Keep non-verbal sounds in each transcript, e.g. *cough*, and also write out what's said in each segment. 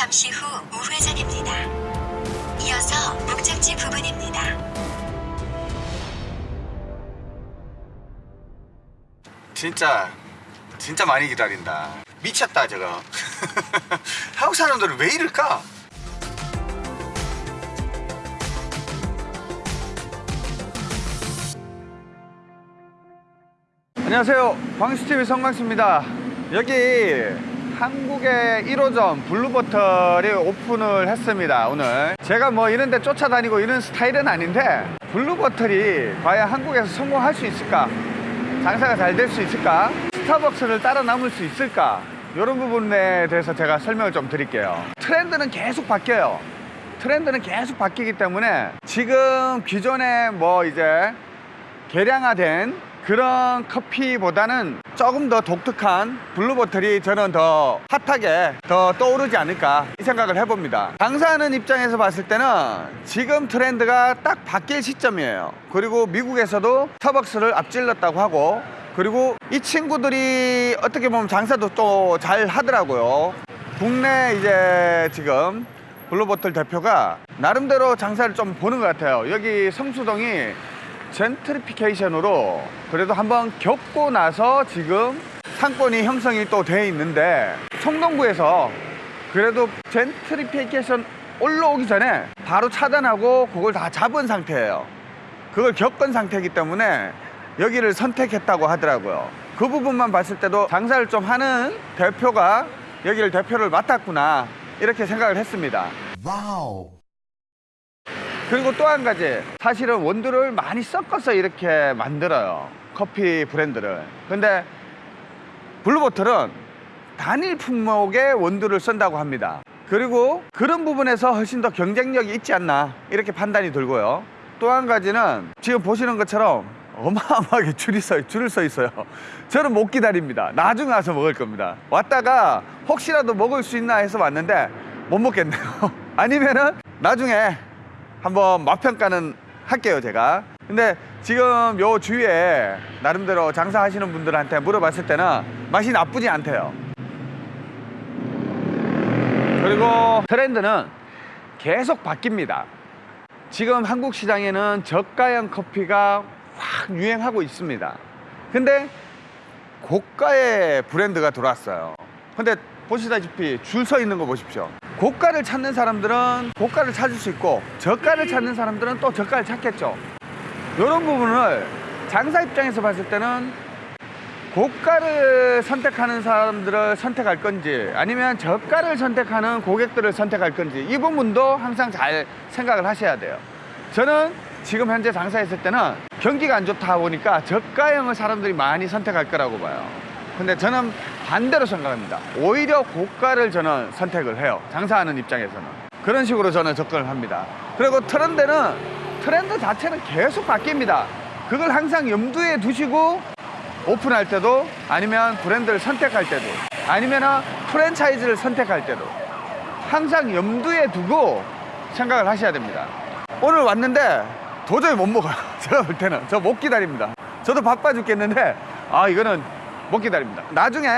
잠시 후 우회전입니다. 이어서 목적지 부근입니다. 진짜 진짜 많이 기다린다 미쳤다 저거 *laughs* 한국 사람들은 왜 이럴까? 안녕하세요 광수TV 성광수입니다 여기 한국의 1호점 블루보틀이 오픈을 했습니다 오늘. 제가 뭐 이런 데 쫓아다니고 이런 스타일은 아닌데 블루보틀이 과연 한국에서 성공할 수 있을까? 장사가 잘 될 수 있을까? 스타벅스를 뛰어넘을 수 있을까? 이런 부분에 대해서 제가 설명을 좀 드릴게요. 트렌드는 계속 바뀌어요. 트렌드는 계속 바뀌기 때문에 지금 기존에 뭐 이제 개량화된 그런 커피보다는 조금 더 독특한 블루보틀이 저는 더 hot하게 더 떠오르지 않을까 이 생각을 해봅니다. 장사하는 입장에서 봤을 때는 지금 트렌드가 딱 바뀔 시점이에요. 그리고 미국에서도 스타벅스를 앞질렀다고 하고 그리고 이 친구들이 어떻게 보면 장사도 또 잘 하더라고요. 국내 이제 지금 블루보틀 대표가 나름대로 장사를 좀 보는 것 같아요. 여기 성수동이 젠트리피케이션으로 그래도 한번 겪고 나서 지금 상권이 형성이 또 돼 있는데 성동구에서 그래도 젠트리피케이션 올라오기 전에 바로 차단하고 그걸 다 잡은 상태예요. 그걸 겪은 상태이기 때문에 여기를 선택했다고 하더라고요. 그 부분만 봤을 때도 장사를 좀 하는 대표가 여기를 대표를 맡았구나 이렇게 생각을 했습니다. 와우. 그리고 또 한 가지 사실은 원두를 많이 섞어서 이렇게 만들어요 커피 브랜드를. 근데 블루보틀은 단일 품목의 원두를 쓴다고 합니다. 그리고 그런 부분에서 훨씬 더 경쟁력이 있지 않나 이렇게 판단이 들고요. 또 한 가지는 지금 보시는 것처럼 어마어마하게 줄이 서, 줄을 서 있어요. 저는 못 기다립니다. 나중에 와서 먹을 겁니다. 왔다가 혹시라도 먹을 수 있나 해서 왔는데 못 먹겠네요. *laughs* 아니면은 나중에 한번 맛평가는 할게요 제가. 근데 지금 요 주위에 나름대로 장사하시는 분들한테 물어봤을 때는 맛이 나쁘지 않대요. 그리고 트렌드는 계속 바뀝니다. 지금 한국 시장에는 저가형 커피가 확 유행하고 있습니다. 근데 고가의 브랜드가 들어왔어요. 근데 보시다시피 줄 서 있는 거 보십시오 고가를 찾는 사람들은 고가를 찾을 수 있고 저가를 찾는 사람들은 또 저가를 찾겠죠. 이런 부분을 장사 입장에서 봤을 때는 고가를 선택하는 사람들을 선택할 건지 아니면 저가를 선택하는 고객들을 선택할 건지 이 부분도 항상 잘 생각을 하셔야 돼요. 저는 지금 현재 장사했을 때는 경기가 안 좋다 보니까 저가형을 사람들이 많이 선택할 거라고 봐요. 근데 저는 반대로 생각합니다. 오히려 고가를 저는 선택을 해요. 장사하는 입장에서는. 그런 식으로 저는 접근을 합니다. 그리고 트렌드는 트렌드 자체는 계속 바뀝니다. 그걸 항상 염두에 두시고 오픈할 때도 아니면 브랜드를 선택할 때도 아니면 프랜차이즈를 선택할 때도 항상 염두에 두고 생각을 하셔야 됩니다. 오늘 왔는데 도저히 못 먹어요. *laughs* 제가 볼 때는. 저 못 기다립니다. 저도 바빠 죽겠는데 아 이거는 못 기다립니다. 나중에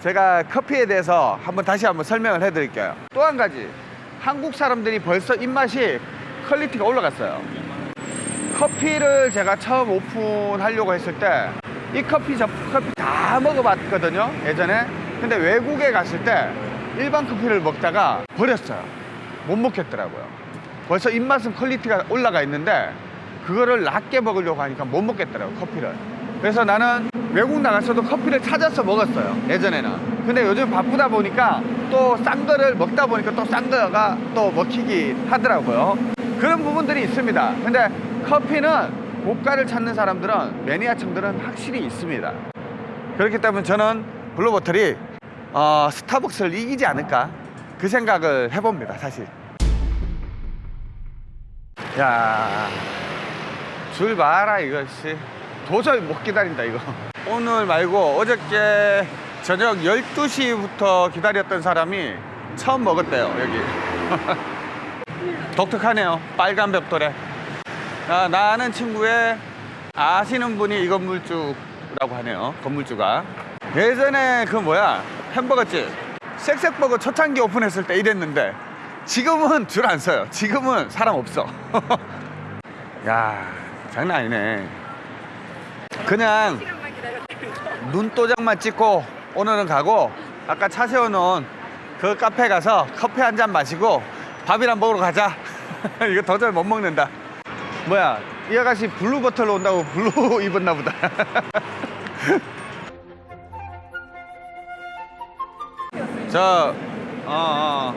제가 커피에 대해서 한번 다시 한번 설명을 해 드릴게요. 또 한 가지 한국 사람들이 벌써 입맛이 quality가 올라갔어요. 커피를 제가 처음 오픈하려고 했을 때 이 커피 저 커피 다 먹어봤거든요 예전에. 근데 외국에 갔을 때 일반 커피를 먹다가 버렸어요. 못 먹겠더라고요. 벌써 입맛은 quality가 올라가 있는데 그거를 낮게 먹으려고 하니까 못 먹겠더라고요 커피를. 그래서 나는 외국 나갔어도 커피를 찾아서 먹었어요 예전에는. 근데 요즘 바쁘다 보니까 또 싼 거를 먹다 보니까 또 싼 거가 또 먹히기 하더라고요. 그런 부분들이 있습니다. 근데 커피는 고가를 찾는 사람들은 매니아층들은 확실히 있습니다. 그렇기 때문에 저는 블루버틀이 어, 스타벅스를 이기지 않을까 그 생각을 해봅니다 사실. 야 줄 봐라 이거 씨 도저히 못 기다린다 이거 오늘 말고 어저께 저녁 12시부터 기다렸던 사람이 처음 먹었대요 여기 *laughs* 독특하네요 빨간 벽돌에 아, 나는 친구의 아시는 분이 이 건물주라고 하네요 건물주가 예전에 그 뭐야 햄버거집 쌕쌕버거 초창기 오픈했을 때 이랬는데 지금은 줄 안 서요. 지금은 사람 없어. *laughs* 야 장난 아니네. 그냥 눈도장만 찍고 오늘은 가고 아까 차 세워놓은 그 카페 가서 커피 한 잔 마시고 밥이랑 먹으러 가자. *laughs* 이거 도저히 못 먹는다. 뭐야 이 아가씨 블루보틀로 온다고 blue *laughs* 입었나 보다. *laughs* 저 어, 어.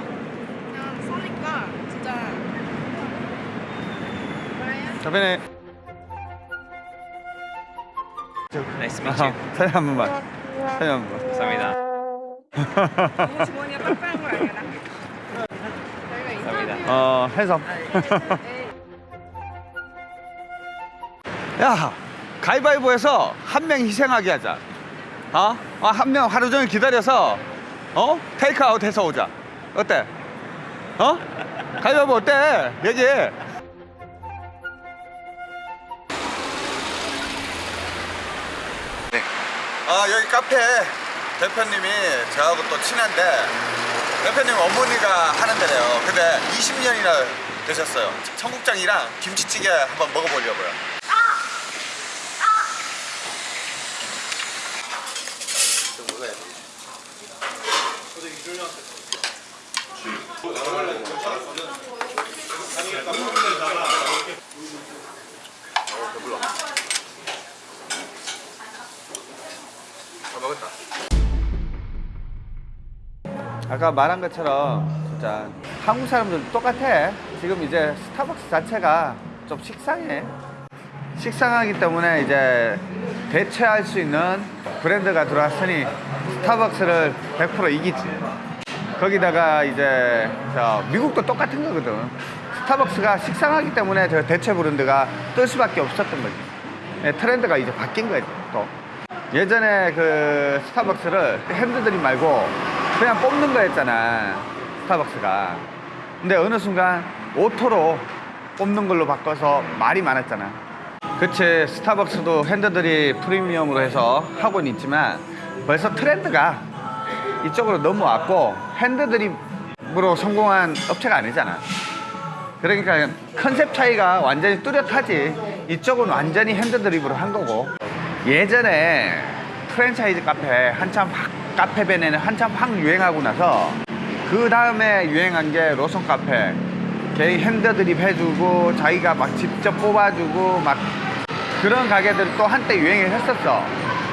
그냥 서니까 진짜 뭐예요? Nice to meet you. 아, 사진 한 번만 사진 한 번만 감사합니다. 거 인터뷰 어 에이, *laughs* 야 가위바위보해서 한 명 희생하게 하자 어? 한명 하루 종일 기다려서 어? 테이크아웃 해서 오자 어때? 어? 가위바위보 어때? 얘기해 아 여기 카페. 대표님이 저하고 또 친한데 대표님 어머니가 하는 데래요. 근데 20년이나 되셨어요. 청국장이랑 김치찌개 한번 먹어보려고요 잘 먹었다. 아까 말한 것처럼 진짜 한국 사람들 똑같아. 지금 이제 스타벅스 자체가 좀 식상해. 식상하기 때문에 이제 대체할 수 있는 브랜드가 들어왔으니 스타벅스를 100% 이기지. 거기다가 이제 저 미국도 똑같은 거거든. 스타벅스가 식상하기 때문에 저 대체 브랜드가 뜰 수밖에 없었던 거지. 예, 트렌드가 이제 바뀐 거지 또. 예전에 그 스타벅스를 핸드드립 말고 그냥 뽑는 거였잖아 스타벅스가. 근데 어느 순간 auto로 뽑는 걸로 바꿔서 말이 많았잖아. 그치 스타벅스도 핸드드립 프리미엄으로 해서 하고는 있지만 벌써 트렌드가 이쪽으로 넘어왔고 핸드드립으로 성공한 업체가 아니잖아. 그러니까 컨셉 차이가 완전히 뚜렷하지. 이쪽은 완전히 핸드드립으로 한 거고. 예전에 프랜차이즈 카페 한참 확 카페베네는 한참 확 유행하고 나서 그 다음에 유행한 게 로스팅 카페. 개인 핸드드립 해주고 자기가 막 직접 뽑아주고 막 그런 가게들 또 한때 유행을 했었어.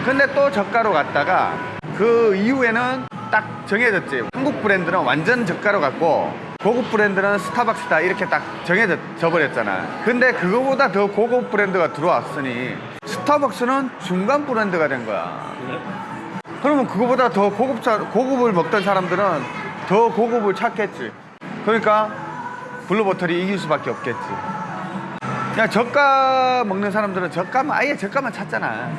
근데 또 저가로 갔다가 그 이후에는 딱 정해졌지. 한국 브랜드는 완전 저가로 갔고 고급 브랜드는 스타벅스다 이렇게 딱 정해져 버렸잖아. 근데 그거보다 더 고급 브랜드가 들어왔으니 스타벅스는 중간 브랜드가 된 거야 그러면 그거보다 더 고급 차, 고급을 먹던 사람들은 더 고급을 찾겠지. 그러니까 블루버틀이 이길 수밖에 없겠지. 그냥 저가 먹는 사람들은 저가만 아예 저가만 찾잖아.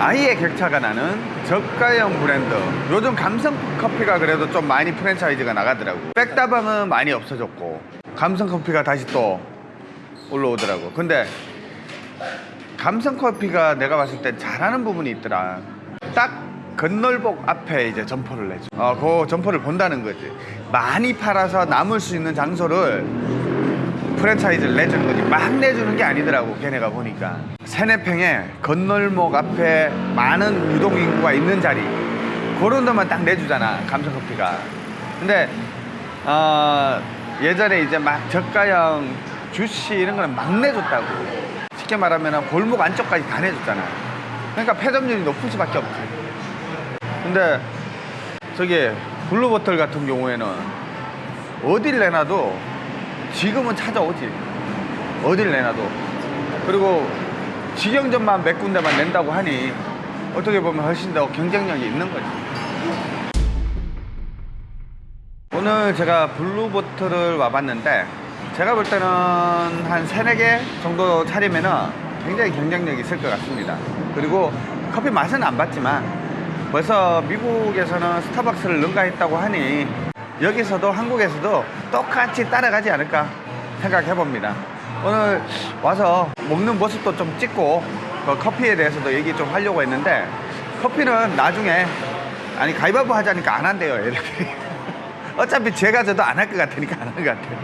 아예 격차가 나는 저가형 브랜드. 요즘 감성 커피가 그래도 좀 많이 프랜차이즈가 나가더라고. 백다방은 많이 없어졌고 감성 커피가 다시 또 올라오더라고. 근데 감성 커피가 내가 봤을 때 잘하는 부분이 있더라. 딱 건널복 앞에 이제 점포를 내줘 어, 그 점포를 본다는 거지. 많이 팔아서 남을 수 있는 장소를 프랜차이즈를 내주는 거지. 막 내주는 게 아니더라고 걔네가 보니까. 세네평에 건널목 앞에 많은 유동인구가 있는 자리. 그런 데만 딱 내주잖아 감성커피가. 근데 어, 예전에 이제 막 저가형 주시 이런 거는 막 내줬다고. 쉽게 말하면 골목 안쪽까지 다 내줬잖아. 그러니까 폐점률이 높을 수밖에 없지 근데 저기 블루버틀 같은 경우에는 어딜 내놔도 지금은 찾아오지. 어딜 내놔도. 그리고 직영점만 몇 군데만 낸다고 하니 어떻게 보면 훨씬 더 경쟁력이 있는 거지. 오늘 제가 블루보틀을 와봤는데 제가 볼 때는 한 세네 개 정도 차리면 은 굉장히 경쟁력이 있을 것 같습니다. 그리고 커피 맛은 안 봤지만 벌써 미국에서는 스타벅스를 능가했다고 하니 여기서도 한국에서도 똑같이 따라가지 않을까 생각해 봅니다. 오늘 와서 먹는 모습도 좀 찍고 그 커피에 대해서도 얘기 좀 하려고 했는데 커피는 나중에 아니 가위바위보 하자니까 안 한대요 애들이 *laughs* 어차피 제가 저도 안 할 것 같으니까 안 하는 것 같아요.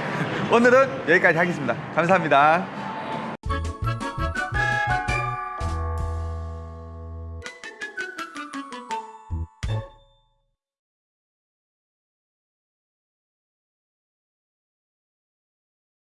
*laughs* 오늘은 여기까지 하겠습니다. 감사합니다